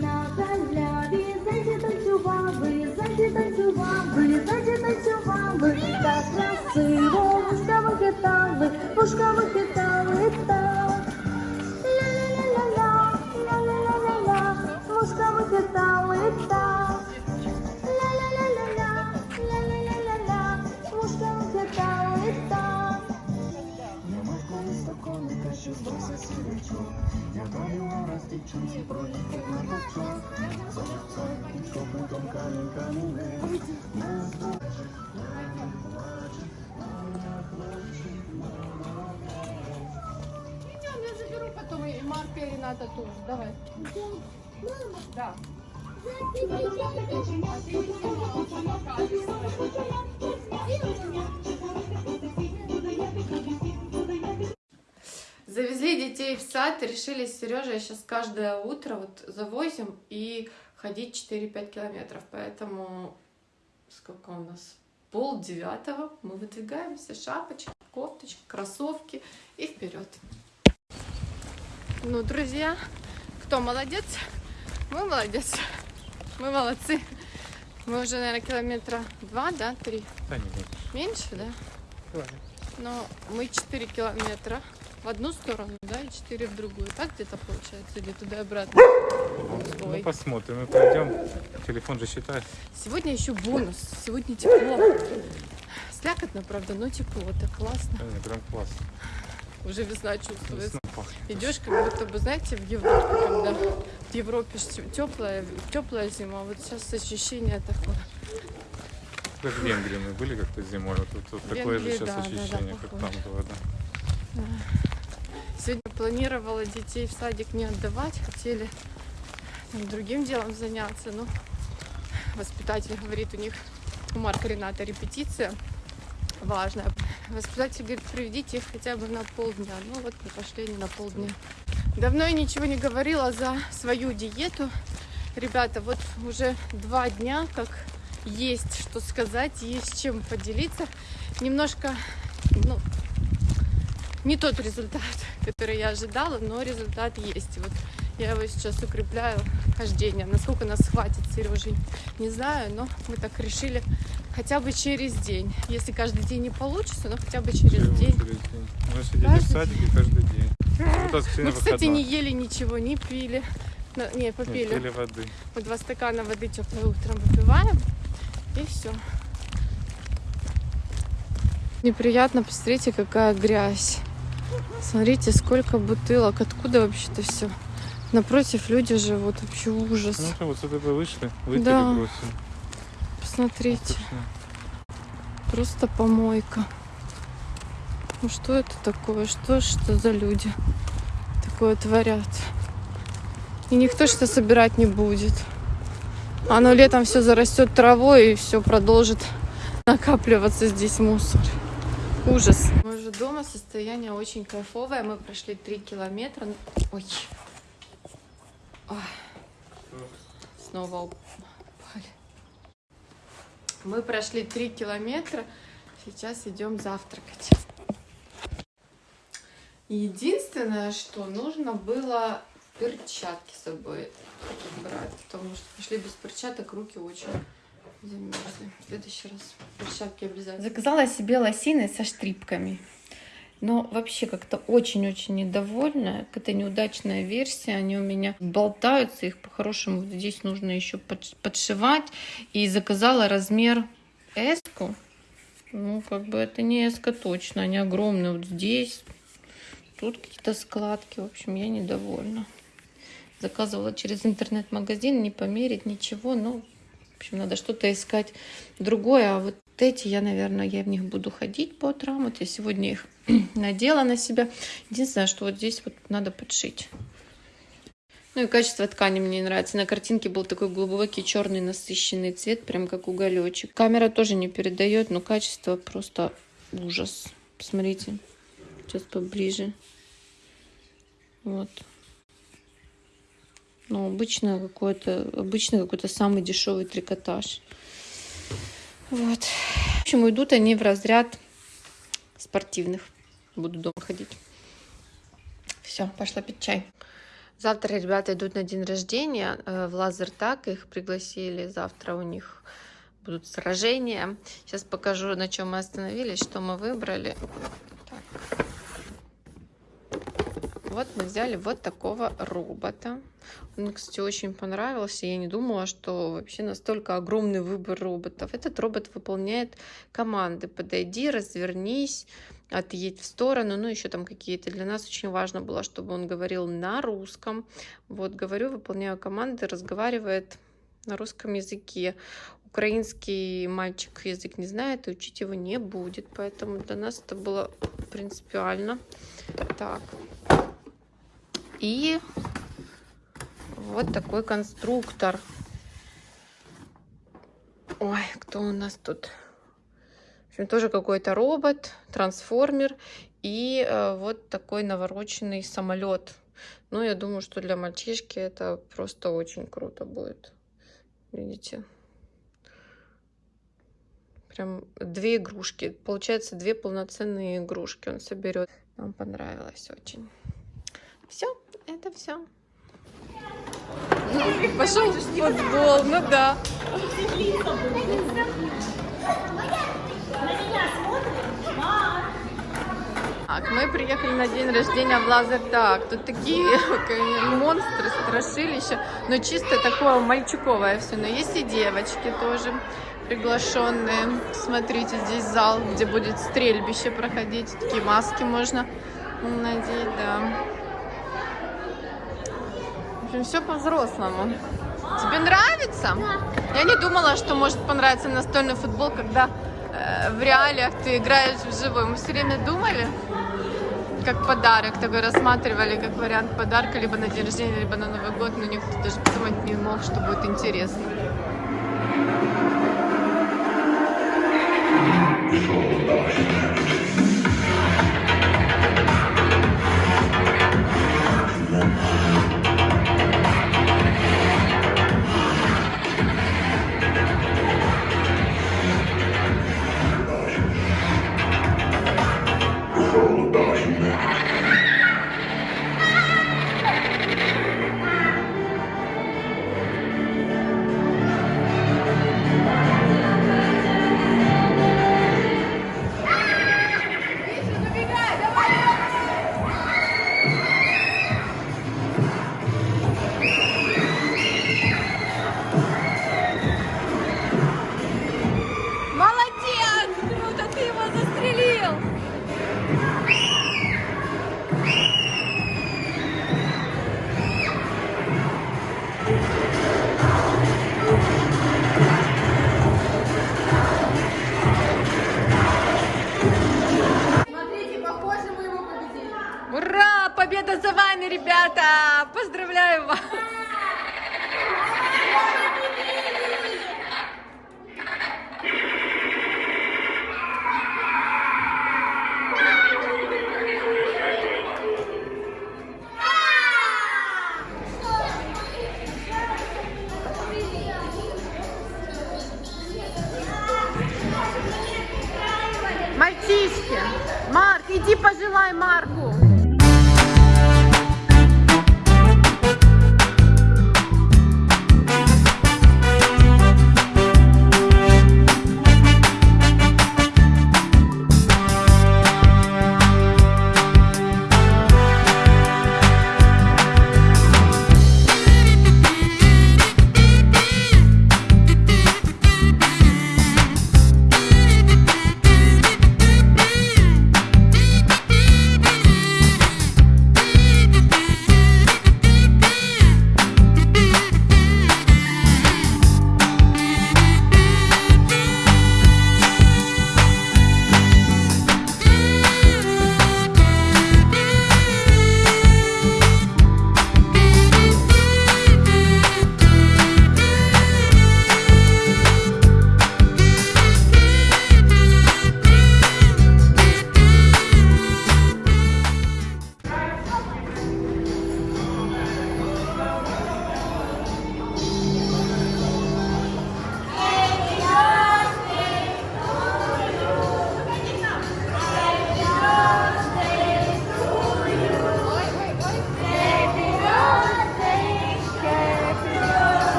на галяві, зайці танцювали, зайці танцювали, Марка и Рената тоже. Давай. Да. Завезли детей в сад решили с Сережей сейчас каждое утро вот завозим и ходить 4-5 километров. Поэтому сколько у нас? Пол девятого мы выдвигаемся, шапочка, кофточка, кроссовки и вперед. Ну, друзья, кто молодец? Мы молодец. Мы молодцы. Мы уже, наверное, километра два, да, три. Да, не меньше. Меньше, да? Ладно. Но мы 4 километра в одну сторону, да, и 4 в другую. Так где-то получается, или туда и обратно. Ну, Ой. посмотрим. Мы пойдем. Телефон же считает. Сегодня еще бонус. Сегодня тепло. Слякотно, правда, но тепло. Так классно. Да, прям класс. Уже весна чувствуется. Весна. Идешь, как будто бы, знаете, в Европе, когда в Европе теплая, теплая зима, вот сейчас ощущение такое. Как в Венгрии мы были как-то зимой. Вот, вот, вот такое же Венгрии, сейчас да, да, да, ощущение, как похоже. там было. Да. Сегодня планировала детей в садик не отдавать, хотели там, другим делом заняться, но воспитатель говорит, у них у Марка Рената репетиция важная. Воспитатель говорит, приведите их хотя бы на полдня. Ну вот мы пошли не на полдня. Давно я ничего не говорила за свою диету. Ребята, вот уже два дня, как есть что сказать, есть чем поделиться. Немножко, ну, не тот результат, который я ожидала, но результат есть. Вот я его сейчас укрепляю хождение. Насколько нас хватит, Сережей, не знаю, но мы так решили хотя бы через день. Если каждый день не получится, но хотя бы через день. через день. Мы сидели в Каждый садике каждый день. Вот Мы, кстати, не ели ничего, не пили. На- Не, Не, попили. пили воды. Мы два стакана воды теплой утром выпиваем. И все. Неприятно, посмотрите, какая грязь. Смотрите, сколько бутылок. Откуда вообще-то все? Напротив люди живут. Вообще ужас. Ну что, вот сюда бы вышли, вытерли Да. бросили. Отлично. Просто помойка. Ну что это такое? Что ж это за люди такое творят? И никто что собирать не будет. Оно летом все зарастет травой и все продолжит накапливаться здесь мусор. Ужас. Мы уже дома, состояние очень кайфовое. Мы прошли три километра. Ой. Ой. Снова упали. Мы прошли три километра. Сейчас идем завтракать. Единственное, что нужно было перчатки с собой брать, потому что пошли без перчаток, руки очень замерзли. В следующий раз перчатки обязательно. Заказала себе лосины со штрипками. Но вообще как-то очень-очень недовольна. Это неудачная версия. Они у меня болтаются. Их по-хорошему здесь нужно еще под- подшивать. И заказала размер S. -ку. Ну, как бы это не S точно. Они огромные вот здесь. Тут какие-то складки. В общем, я недовольна. Заказывала через интернет-магазин, не померить ничего. Ну, в общем, надо что-то искать другое. А вот эти я, наверное, я в них буду ходить по утрам. Вот я сегодня их надела на себя. Единственное, что вот здесь вот надо подшить. Ну и качество ткани мне не нравится. На картинке был такой глубокий черный насыщенный цвет, прям как уголечек. Камера тоже не передает, но качество просто ужас. Посмотрите, сейчас поближе. Вот. Ну, обычно какой-то, обычно какой-то самый дешевый трикотаж. Вот. В общем, идут они в разряд спортивных. Буду дома ходить. Все, пошла пить чай. Завтра ребята идут на день рождения э, в Лазертак, их пригласили. Завтра у них будут сражения. Сейчас покажу, на чем мы остановились, что мы выбрали. Так. Вот мы взяли вот такого робота. Он кстати, очень понравился. Я не думала, что вообще настолько огромный выбор роботов. Этот робот выполняет команды. Подойди, развернись, отъедь в сторону. Ну, еще там какие-то. Для нас очень важно было, чтобы он говорил на русском. Вот, говорю, выполняю команды, разговаривает на русском языке. Украинский мальчик язык не знает, и учить его не будет. Поэтому для нас это было принципиально. Так. И вот такой конструктор. Ой, кто у нас тут? В общем, тоже какой-то робот, трансформер и э, вот такой навороченный самолет. Ну, я думаю, что для мальчишки это просто очень круто будет. Видите? Прям две игрушки. Получается, две полноценные игрушки он соберет. Нам понравилось очень. Все, это все. Пошел футбол, ну да. Так, мы приехали на день рождения в Лазертак. Тут такие монстры, страшилища, но чисто такое мальчиковое все. Но есть и девочки тоже приглашенные. Смотрите, здесь зал, где будет стрельбище проходить. Такие маски можно надеть, да. Общем, все по-взрослому. Тебе нравится? Я не думала, что может понравиться настольный футбол, когда э, в реалиях ты играешь вживую. Мы все время думали, как подарок, такой рассматривали как вариант подарка либо на день рождения, либо на Новый год, но никто даже подумать не мог, что будет интересно. Молодец! Мальчишки! Марк, иди пожелай Марку!